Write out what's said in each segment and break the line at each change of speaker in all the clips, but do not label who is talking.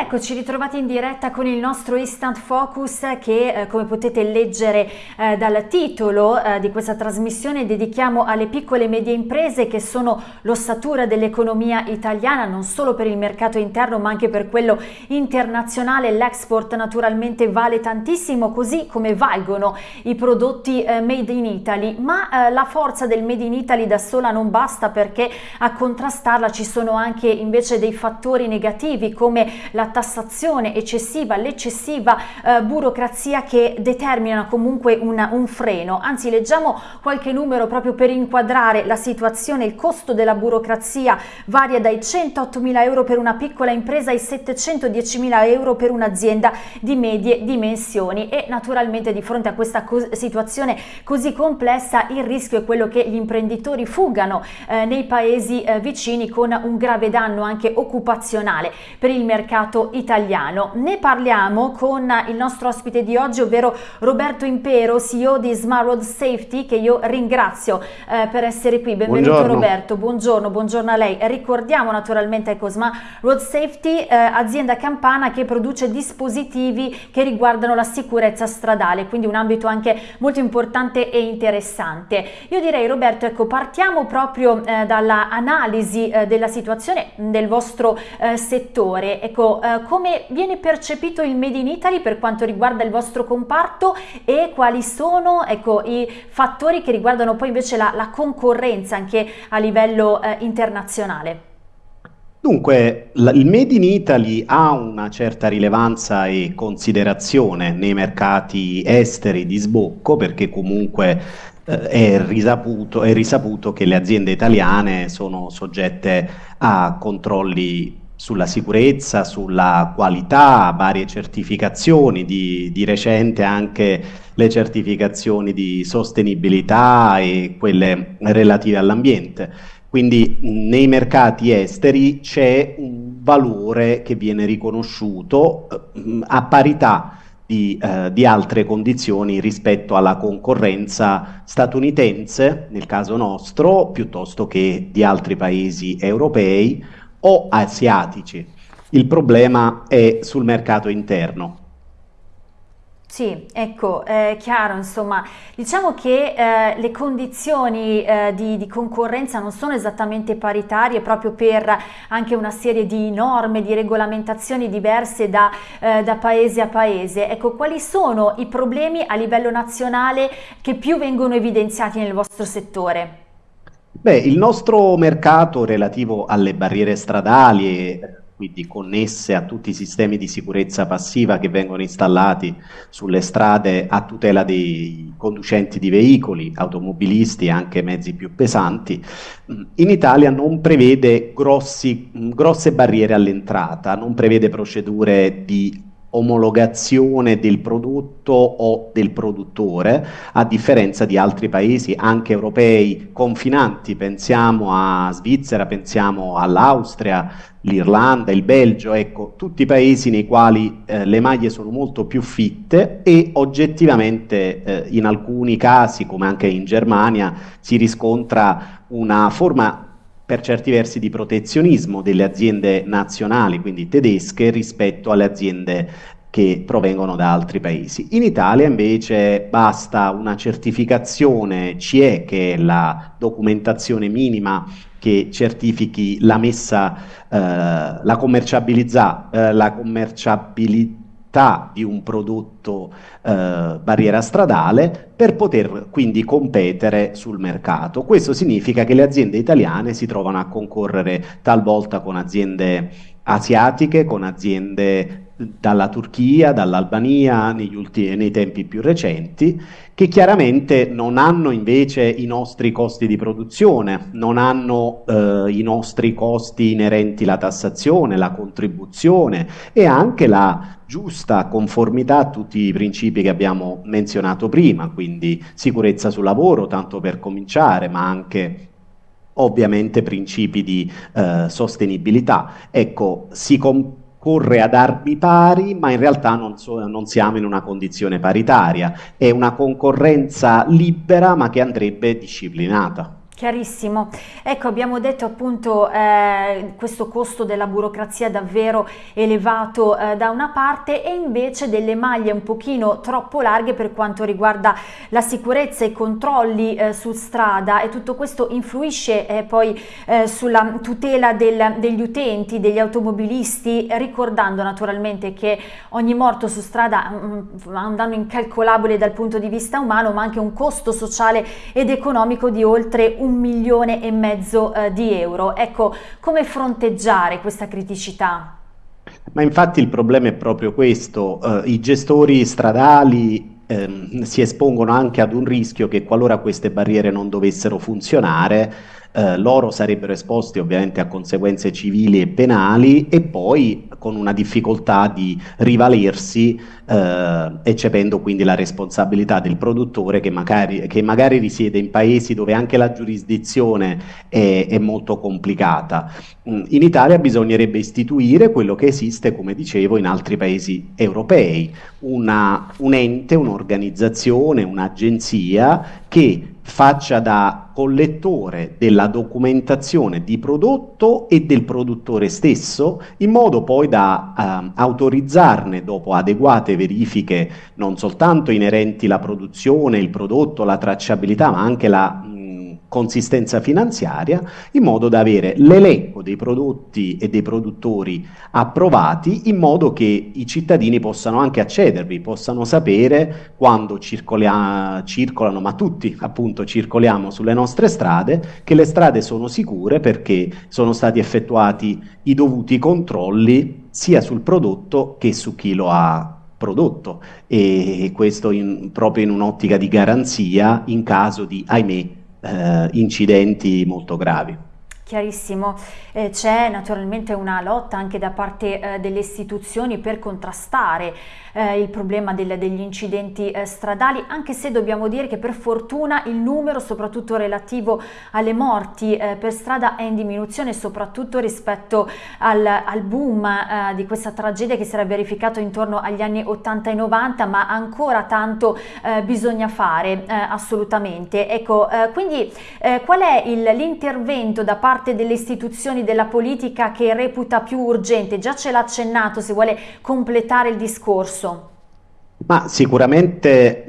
Eccoci ritrovati in diretta con il nostro Instant Focus che eh, come potete leggere eh, dal titolo eh, di questa trasmissione dedichiamo alle piccole e medie imprese che sono l'ossatura dell'economia italiana non solo per il mercato interno ma anche per quello internazionale. L'export naturalmente vale tantissimo così come valgono i prodotti eh, made in Italy ma eh, la forza del made in Italy da sola non basta perché a contrastarla ci sono anche invece dei fattori negativi come la tassazione eccessiva, l'eccessiva eh, burocrazia che determinano comunque una, un freno. Anzi, leggiamo qualche numero proprio per inquadrare la situazione. Il costo della burocrazia varia dai 108 mila euro per una piccola impresa ai 710 mila euro per un'azienda di medie dimensioni e naturalmente di fronte a questa co situazione così complessa il rischio è quello che gli imprenditori fuggano eh, nei paesi eh, vicini con un grave danno anche occupazionale per il mercato mercato italiano. Ne parliamo con il nostro ospite di oggi, ovvero Roberto Impero, CEO di Smart Road Safety, che io ringrazio eh, per essere qui. Benvenuto buongiorno. Roberto, buongiorno, buongiorno a lei. Ricordiamo naturalmente ecco, Smart Road Safety, eh, azienda campana che produce dispositivi che riguardano la sicurezza stradale, quindi un ambito anche molto importante e interessante. Io direi Roberto, ecco, partiamo proprio eh, dall'analisi eh, della situazione del vostro eh, settore. Ecco, eh, come viene percepito il Made in Italy per quanto riguarda il vostro comparto e quali sono ecco, i fattori che riguardano poi invece la, la concorrenza anche a livello eh, internazionale?
Dunque, il Made in Italy ha una certa rilevanza e considerazione nei mercati esteri di sbocco perché comunque eh, è, risaputo, è risaputo che le aziende italiane sono soggette a controlli sulla sicurezza, sulla qualità, varie certificazioni, di, di, recente anche le certificazioni di sostenibilità e quelle relative all'ambiente. Quindi nei mercati esteri c'è un valore che viene riconosciuto eh, a parità di, eh, di, altre condizioni rispetto alla concorrenza statunitense, nel caso nostro, piuttosto che di altri paesi europei o asiatici. Il problema è sul mercato interno.
Sì, ecco, è chiaro, insomma, diciamo che eh, le condizioni eh, di, di, concorrenza non sono esattamente paritarie proprio per anche una serie di norme, di regolamentazioni diverse da, eh, da paese a paese. Ecco, quali sono i problemi a livello nazionale che più vengono evidenziati nel vostro settore?
Beh, il nostro mercato relativo alle barriere stradali e quindi connesse a tutti i sistemi di sicurezza passiva che vengono installati sulle strade a tutela dei conducenti di veicoli, automobilisti e anche mezzi più pesanti, in Italia non prevede grossi, grosse barriere all'entrata, non prevede procedure di omologazione del prodotto o del produttore, a differenza di altri paesi anche europei confinanti, pensiamo a Svizzera, pensiamo all'Austria, l'Irlanda, il Belgio, ecco, tutti paesi nei quali eh, le maglie sono molto più fitte e oggettivamente eh, in alcuni casi, come anche in Germania, si riscontra una forma per certi versi di protezionismo delle aziende nazionali, quindi tedesche, rispetto alle aziende che provengono da altri paesi. In Italia invece basta una certificazione CE, che è la documentazione minima che certifichi la messa, eh, la commerciabilità, eh, la commerciabilità di un prodotto eh, barriera stradale per poter quindi competere sul mercato. Questo significa che le aziende italiane si trovano a concorrere talvolta con aziende asiatiche, con aziende dalla Turchia, dall'Albania nei tempi più recenti, che chiaramente non hanno invece i nostri costi di produzione, non hanno eh, i nostri costi inerenti alla tassazione, la contribuzione e anche la giusta conformità a tutti i principi che abbiamo menzionato prima, quindi sicurezza sul lavoro, tanto per cominciare, ma anche ovviamente principi di eh, sostenibilità. Ecco, si corre ad armi pari, ma in realtà non, so, non, siamo in una condizione paritaria, è una concorrenza libera ma che andrebbe disciplinata.
Chiarissimo. Ecco, abbiamo detto appunto eh, questo costo della burocrazia davvero elevato eh, da una parte e invece delle maglie un pochino troppo larghe per quanto riguarda la sicurezza, i controlli eh, su strada e tutto questo influisce eh, poi eh, sulla tutela del, degli utenti, degli automobilisti, ricordando naturalmente che ogni morto su strada ha mm, un danno incalcolabile dal punto di vista umano ma anche un costo sociale ed economico di oltre un un milione e mezzo eh, di euro. Ecco, come fronteggiare questa criticità?
Ma infatti il problema è proprio questo, uh, i gestori stradali ehm, si espongono anche ad un rischio che qualora queste barriere non dovessero funzionare, eh, loro sarebbero esposti ovviamente a conseguenze civili e penali e poi con una difficoltà di rivalersi eh, eccependo quindi la responsabilità del produttore che magari, che magari, risiede in paesi dove anche la giurisdizione è, è molto complicata. Mm, in Italia bisognerebbe istituire quello che esiste, come dicevo, in altri paesi europei, una, un ente, un'organizzazione, un'agenzia che faccia da collettore della documentazione di prodotto e del produttore stesso, in modo poi da eh, autorizzarne dopo adeguate verifiche non soltanto inerenti alla produzione, il prodotto, la tracciabilità, ma anche la consistenza finanziaria in modo da avere l'elenco dei prodotti e dei produttori approvati in modo che i cittadini possano anche accedervi, possano sapere quando circolano, ma tutti appunto circoliamo sulle nostre strade, che le strade sono sicure perché sono stati effettuati i dovuti controlli sia sul prodotto che su chi lo ha prodotto. E questo in, proprio in un'ottica di garanzia in caso di, ahimè, eh, incidenti molto gravi.
Chiarissimo, eh, c'è naturalmente una lotta anche da parte eh, delle istituzioni per contrastare eh, il problema del, degli incidenti eh, stradali, anche se dobbiamo dire che per fortuna il numero, soprattutto relativo alle morti eh, per strada, è in diminuzione, soprattutto rispetto al, al boom eh, di questa tragedia che si era verificato intorno agli anni 80 e 90, ma ancora tanto bisogna fare assolutamente. Ecco, quindi qual è l'intervento da parte delle istituzioni della politica che reputa più urgente? Già ce l'ha accennato, se vuole completare il discorso.
Ma sicuramente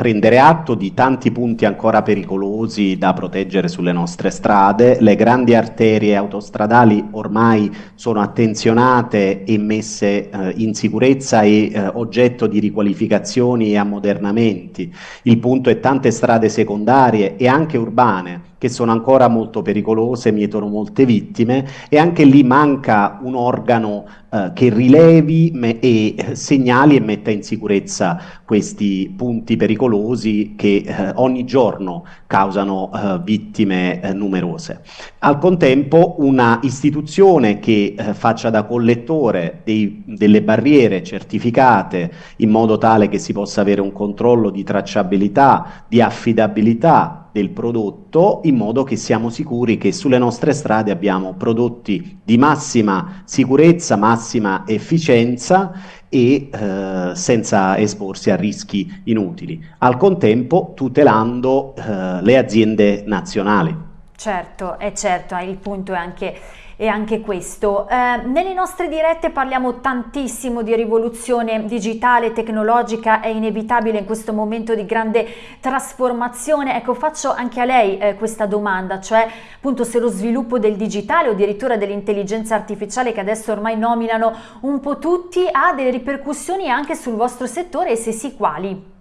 prendere atto di tanti punti ancora pericolosi da proteggere sulle nostre strade, le grandi arterie autostradali ormai sono attenzionate e messe eh, in sicurezza e eh, oggetto di riqualificazioni e ammodernamenti, il punto è tante strade secondarie e anche urbane che sono ancora molto pericolose, mietono molte vittime e anche lì manca un organo eh, che rilevi e eh, segnali e metta in sicurezza questi punti pericolosi che eh, ogni giorno causano eh, vittime eh, numerose. Al contempo una istituzione che eh, faccia da collettore dei, delle barriere certificate in modo tale che si possa avere un controllo di tracciabilità, di affidabilità del prodotto in modo che siamo sicuri che sulle nostre strade abbiamo prodotti di massima sicurezza, massima efficienza e eh, senza esporsi a rischi inutili, al contempo tutelando eh, le aziende nazionali.
Certo, è certo, il punto è anche e anche questo. Eh, nelle nostre dirette parliamo tantissimo di rivoluzione digitale, tecnologica, è inevitabile in questo momento di grande trasformazione. Ecco, faccio anche a lei eh, questa domanda, cioè appunto se lo sviluppo del digitale o addirittura dell'intelligenza artificiale che adesso ormai nominano un po' tutti ha delle ripercussioni anche sul vostro settore e se sì quali?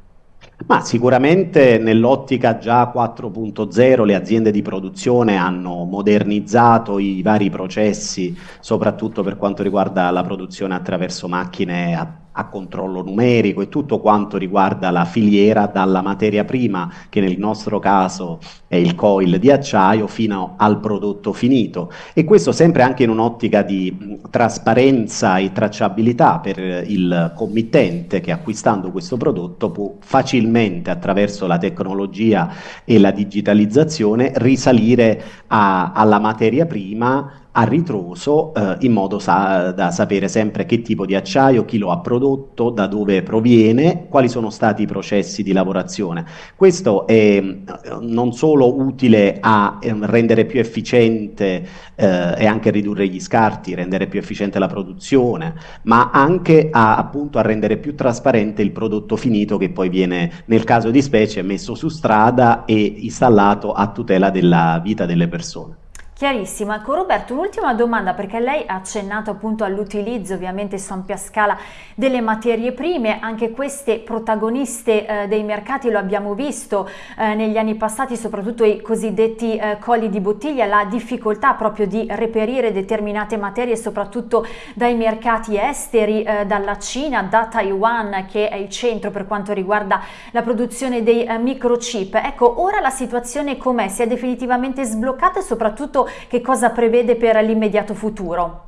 Ma sicuramente nell'ottica già 4.0 le aziende di produzione hanno modernizzato i vari processi, soprattutto per quanto riguarda la produzione attraverso macchine a a controllo numerico e tutto quanto riguarda la filiera dalla materia prima, che nel nostro caso è il coil di acciaio, fino al prodotto finito. E questo sempre anche in un'ottica di trasparenza e tracciabilità per il committente che acquistando questo prodotto può facilmente attraverso la tecnologia e la digitalizzazione risalire a, alla materia prima a ritroso eh, in modo sa da sapere sempre che tipo di acciaio, chi lo ha prodotto, da dove proviene, quali sono stati i processi di lavorazione. Questo è eh, non solo utile a eh, rendere più efficiente eh, e anche ridurre gli scarti, rendere più efficiente la produzione, ma anche a, appunto, a rendere più trasparente il prodotto finito che poi viene, nel caso di specie, messo su strada e installato a tutela della vita delle persone.
Chiarissimo, ecco Roberto un'ultima domanda perché lei ha accennato appunto all'utilizzo ovviamente su ampia scala delle materie prime, anche queste protagoniste eh, dei mercati lo abbiamo visto eh, negli anni passati, soprattutto i cosiddetti eh, colli di bottiglia, la difficoltà proprio di reperire determinate materie soprattutto dai mercati esteri, eh, dalla Cina, da Taiwan che è il centro per quanto riguarda la produzione dei eh, microchip. Ecco, ora la situazione com'è? Si è definitivamente sbloccata e soprattutto che cosa prevede per l'immediato futuro?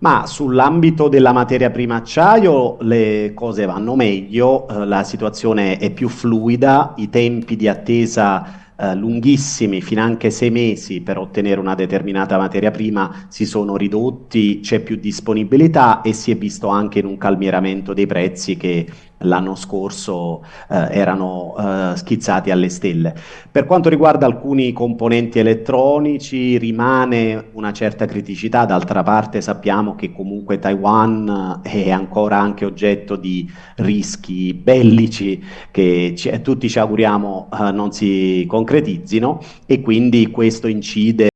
Ma sull'ambito della materia prima acciaio le cose vanno meglio, eh, la situazione è più fluida, i tempi di attesa eh, lunghissimi, fino anche sei mesi per ottenere una determinata materia prima si sono ridotti, c'è più disponibilità e si è visto anche in un calmieramento dei prezzi che l'anno scorso eh, erano eh, schizzati alle stelle. Per quanto riguarda alcuni componenti elettronici rimane una certa criticità, d'altra parte sappiamo che comunque Taiwan è ancora anche oggetto di rischi bellici che ci, tutti ci auguriamo eh, non si concretizzino e quindi questo incide